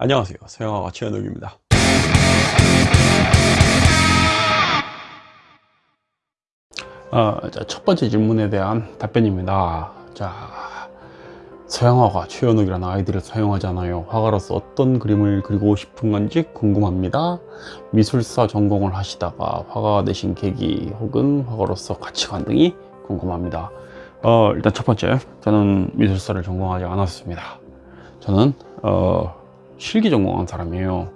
안녕하세요. 서영아가 최현욱입니다. 어, 자, 첫 번째 질문에 대한 답변입니다. 자 서양화가 최현욱이라는 아이디를 사용하잖아요. 화가로서 어떤 그림을 그리고 싶은 건지 궁금합니다. 미술사 전공을 하시다가 화가가 되신 계기 혹은 화가로서 가치관 등이 궁금합니다. 어, 일단 첫 번째 저는 미술사를 전공하지 않았습니다. 저는 어, 실기 전공한 사람이에요.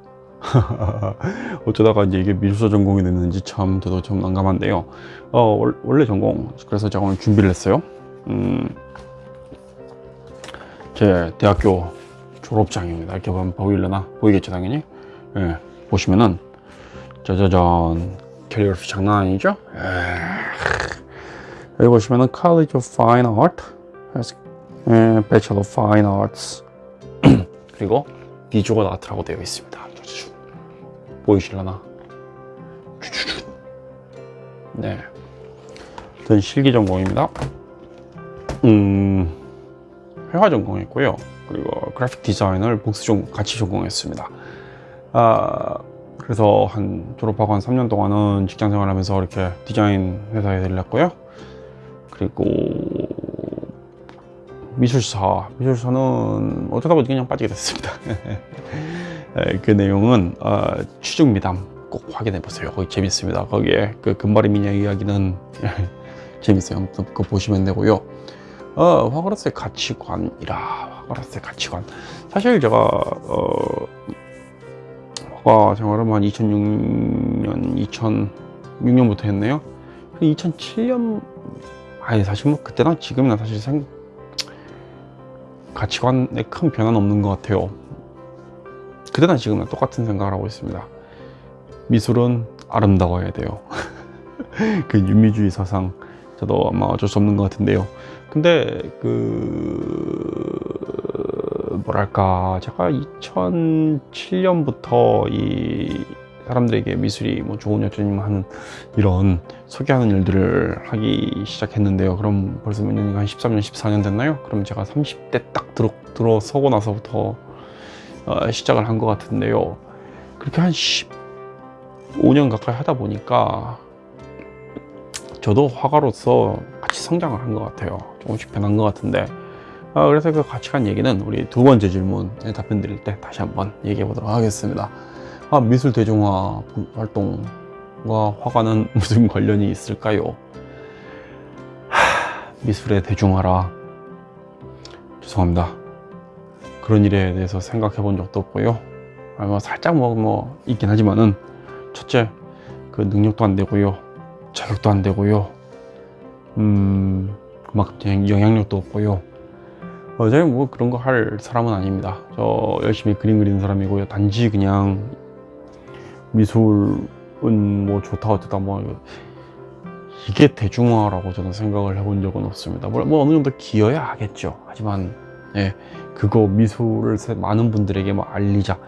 어쩌다가 이제 이게 미술사 전공이 됐는지 참 저도 좀 난감한데요. 어, 원래 전공 그래서 제가 오늘 준비를 했어요. 음, 제 대학교 졸업장입니다. 이렇게 보면 보이려나? 보이겠죠 당연히? 예, 보시면은 짜자잔 캘리그래피 장난 아니죠? 에이. 여기 보시면은 College of Fine Art 예, Bachelor of Fine Arts. 그리고 비주얼 아트라고 되어 있습니다. 보이실려나? 네. 전 실기 전공입니다. 음 회화 전공했고요. 그리고 그래픽 디자인을 복수 전 같이 전공했습니다. 아 그래서 한 졸업하고 한 3년 동안은 직장 생활하면서 이렇게 디자인 회사에 들렸고요. 그리고 미술사. 미술사는 어쩌다 보니 그냥 빠지게 됐습니다. 그 내용은 어, 취중 미담 꼭 확인해 보세요. 거기 재밌습니다. 거기에 그 금발의 미녀 이야기는 재밌어요. 그거 보시면 되고요. 어, 화가로서의 가치관이라 화가로서의 가치관. 사실 제가 어, 화가 생활을 한 2006년 2006년부터 했네요. 2007년 아니 사실 뭐 그때나 지금이나 사실 생, 가치관에 큰 변화는 없는 것 같아요. 그때나 지금이나 똑같은 생각을 하고 있습니다. 미술은 아름다워야 돼요. 그 윤미주의 사상 저도 아마 어쩔 수 없는 것 같은데요. 근데 그 뭐랄까 제가 2007년부터 이 사람들에게 미술이 뭐 좋은 여전님 하는 이런 소개하는 일들을 하기 시작했는데요. 그럼 벌써 몇 년인가? 한 13년 14년 됐나요? 그럼 제가 30대 딱 들어, 들어서고 나서부터 어, 시작을 한 것 같은데요. 그렇게 한 15년 가까이 하다 보니까 저도 화가로서 같이 성장을 한 것 같아요. 조금씩 변한 것 같은데. 어, 그래서 그 가치관 얘기는 우리 두 번째 질문에 답변 드릴 때 다시 한번 얘기해 보도록 하겠습니다 아, 미술 대중화 활동과 화가는 무슨 관련이 있을까요? 하, 미술의 대중화라. 죄송합니다. 그런 일에 대해서 생각해 본 적도 없고요. 아, 뭐 살짝 뭐, 뭐 있긴 하지만은 첫째 그 능력도 안 되고요. 자격도 안 되고요. 음 그만큼 영향력도 없고요. 어, 제가 뭐 그런 거 할 사람은 아닙니다. 저 열심히 그림 그리는 사람이고요. 단지 그냥 미술은 뭐 좋다 어쩌다 뭐 이게 대중화라고 저는 생각을 해본 적은 없습니다. 뭐 어느 정도 기여야 하겠죠. 하지만 예 그거 미술을 많은 분들에게 뭐 알리자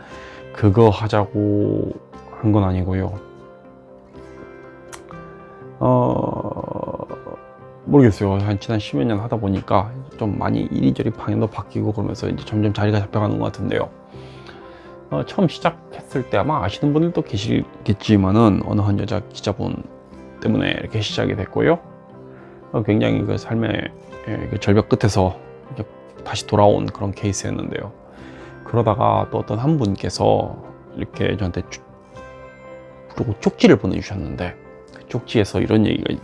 그거 하자고 한 건 아니고요. 어 모르겠어요. 한 지난 십몇 년 하다 보니까 좀 많이 이리저리 방향도 바뀌고 그러면서 이제 점점 자리가 잡혀가는 것 같은데요 어, 처음 시작했을 때 아마 아시는 분들도 계시겠지만은 어느 한 여자 기자분 때문에 이렇게 시작이 됐고요. 어, 굉장히 그 삶의 예, 그 절벽 끝에서 다시 돌아온 그런 케이스였는데요. 그러다가 또 어떤 한 분께서 이렇게 저한테 그리고 쪽지를 보내주셨는데 그 쪽지에서 이런 얘기가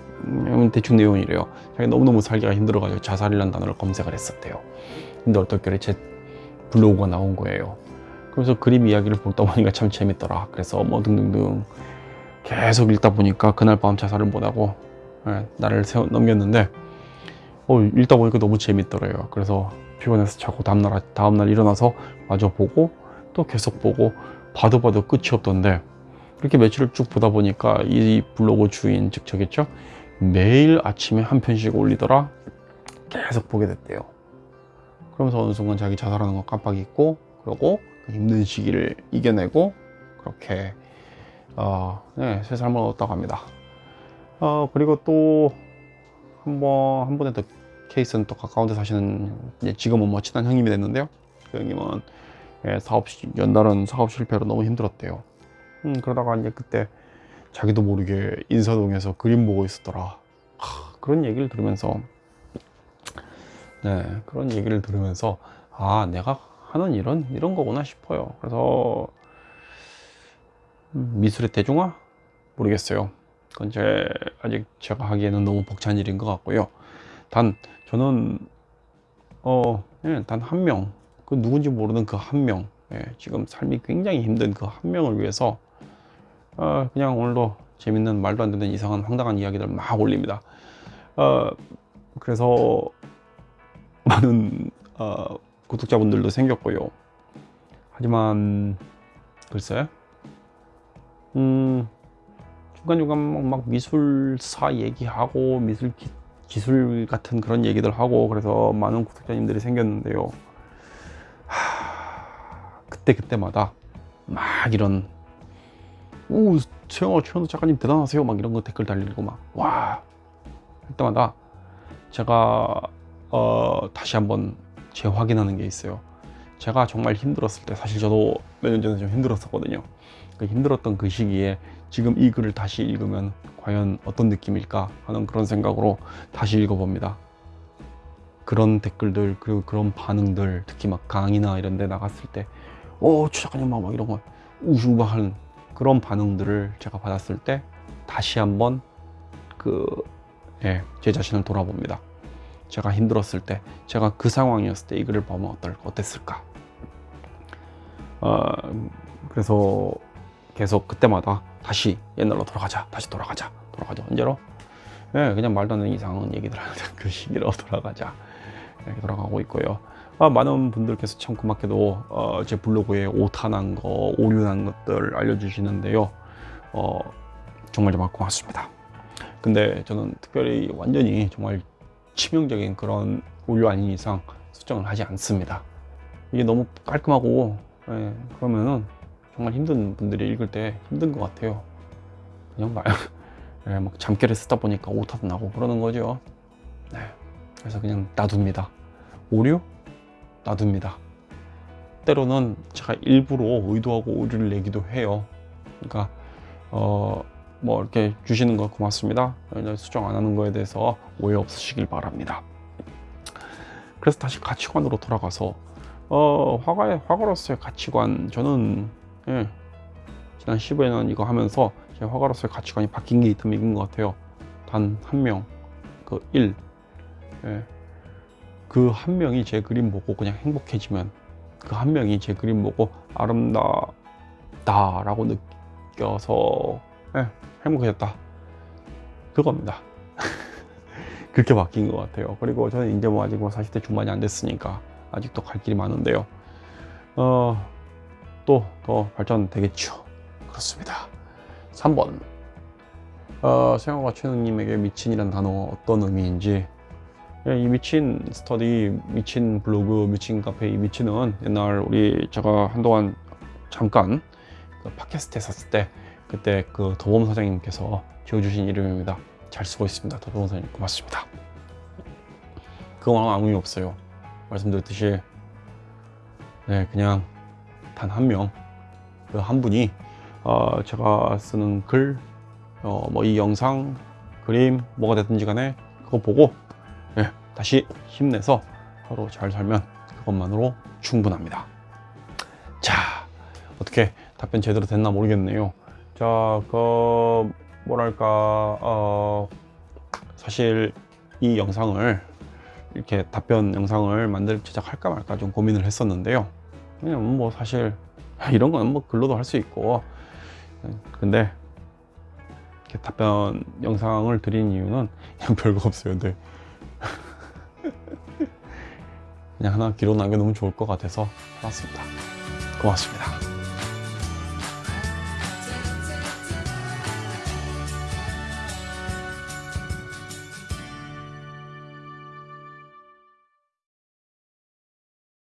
대충 내용이래요. 자기 너무너무 살기가 힘들어가지고 자살이라는 단어를 검색을 했었대요. 근데 어떻게 제 블로그가 나온 거예요 그래서 그림 이야기를 보다 보니까 참 재밌더라. 그래서 뭐 등등등 계속 읽다 보니까 그날 밤 자살을 못하고 예, 나를 세워 넘겼는데 어, 읽다 보니까 너무 재밌더래요. 그래서 피곤해서 자고 다음날, 다음날 일어나서 마저 보고 또 계속 보고 봐도 봐도 끝이 없던데 이렇게 며칠을 쭉 보다 보니까 이 블로그 주인 즉 저겠죠? 매일 아침에 한 편씩 올리더라. 계속 보게 됐대요. 그러면서 어느 순간 자기 자살하는 거 깜빡 잊고 그러고 그 힘든 시기를 이겨내고 그렇게 어, 네, 새 삶을 얻었다고 합니다 어, 그리고 또 한번 한 번에 더 케이스는 또 가까운 데 사시는 지금은 뭐 친한 형님이 됐는데요 그 형님은 예, 사업 시- 연달은 사업 실패로 너무 힘들었대요. 음, 그러다가 이제 그때 자기도 모르게 인사동에서 그림 보고 있었더라. 하, 그런 얘기를 들으면서 네 그런 얘기를 들으면서 아 내가 하는 일은 이런 거구나 싶어요. 그래서 음, 미술의 대중화 모르겠어요. 그건 제 아직 제가 하기에는 너무 벅찬 일인 것 같고요. 단 저는 어, 예, 단한 명, 그 누군지 모르는 그 한 명, 예, 지금 삶이 굉장히 힘든 그 한 명을 위해서 어, 그냥 오늘도 재밌는 말도 안 되는 이상한 황당한 이야기들 막 올립니다. 어, 그래서 많은 어, 구독자분들도 생겼고요. 하지만 글쎄, 음, 중간중간 막, 막 미술사 얘기하고 미술 기, 기술 같은 그런 얘기들 하고 그래서 많은 구독자님들이 생겼는데요. 하, 그때 그때마다 막 이런 오 최영호 최현우 작가님 대단하세요 막 이런 거 댓글 달리고 막와 할 때마다 제가 어, 다시 한번 재확인하는 게 있어요. 제가 정말 힘들었을 때 사실 저도 몇 년 전에 좀 힘들었었거든요. 그 힘들었던 그 시기에 지금 이 글을 다시 읽으면 과연 어떤 느낌일까 하는 그런 생각으로 다시 읽어봅니다. 그런 댓글들 그리고 그런 반응들 특히 막 강의나 이런 데 나갔을 때오 추작가님 막 이런 거 우중바하는 그런 반응들을 제가 받았을 때 다시 한번 그 예, 제 자신을 돌아봅니다. 제가 힘들었을 때 제가 그 상황이었을 때 이 글을 보면 어떨 어땠을까? 어, 그래서 계속 그때마다 다시 옛날로 돌아가자 다시 돌아가자 돌아가자. 언제로? 예, 그냥 말도 안 되는 이상한 얘기들 하는 그 시기로 돌아가자. 이렇게 돌아가고 있고요. 아, 많은 분들께서 참 고맙게도 어, 제 블로그에 오타난 거 오류난 것들 알려주시는데요. 어, 정말 정말 고맙습니다. 근데 저는 특별히 완전히 정말 치명적인 그런 오류 아닌 이상 수정을 하지 않습니다. 이게 너무 깔끔하고 예, 그러면은 정말 힘든 분들이 읽을 때 힘든 것 같아요. 그냥 말, 예, 막 잠결에 쓰다 보니까 오타도 나고 그러는 거죠. 네, 그래서 그냥 놔둡니다. 오류? 놔둡니다. 때로는 제가 일부러 의도하고 오류를 내기도 해요. 그러니까 어, 뭐 이렇게 주시는 거 고맙습니다. 수정 안 하는 거에 대해서 오해 없으시길 바랍니다. 그래서 다시 가치관으로 돌아가서 어, 화가의 화가로서의 가치관 저는 예, 지난 15년 이거 하면서 제 화가로서의 가치관이 바뀐 게 있다면 것 같아요. 단 한 명, 그 일, 예, 그 한 명이 제 그림 보고 그냥 행복해지면 그 한 명이 제 그림 보고 아름다다라고 느껴서 예, 행복해졌다. 그겁니다. 그렇게 바뀐 것 같아요. 그리고 저는 이제 뭐 아직 뭐 40대 중반이 안 됐으니까 아직도 갈 길이 많은데요. 어, 또 더 발전되겠죠. 그렇습니다. 3번. 어, 생각과 최능님에게 미친이란 단어 어떤 의미인지 예, 이 미친 스터디, 미친 블로그, 미친 카페, 이 미친은 옛날 우리 제가 한동안 잠깐 그 팟캐스트 했었을 때 그때 그 도범 사장님께서 지어주신 이름입니다. 잘 쓰고 있습니다. 도범 사장님 고맙습니다. 그건 아무 의미 없어요. 말씀드렸듯이 네 그냥 단 한 명, 그 한 분이 어, 제가 쓰는 글, 어, 뭐 이 영상, 그림 뭐가 됐든지 간에 그거 보고 네, 다시 힘내서 서로 잘 살면 그것만으로 충분합니다. 자 어떻게 답변 제대로 됐나 모르겠네요. 자, 그 뭐랄까 어, 사실 이 영상을 이렇게 답변 영상을 만들 제작할까 말까 좀 고민을 했었는데요. 그냥 뭐 사실 이런 건 뭐 글로도 할 수 있고 근데 이렇게 답변 영상을 드린 이유는 그냥 별거 없어요. 근데 그냥 하나 기록 남겨놓으면 좋을 것 같아서 해봤습니다. 고맙습니다.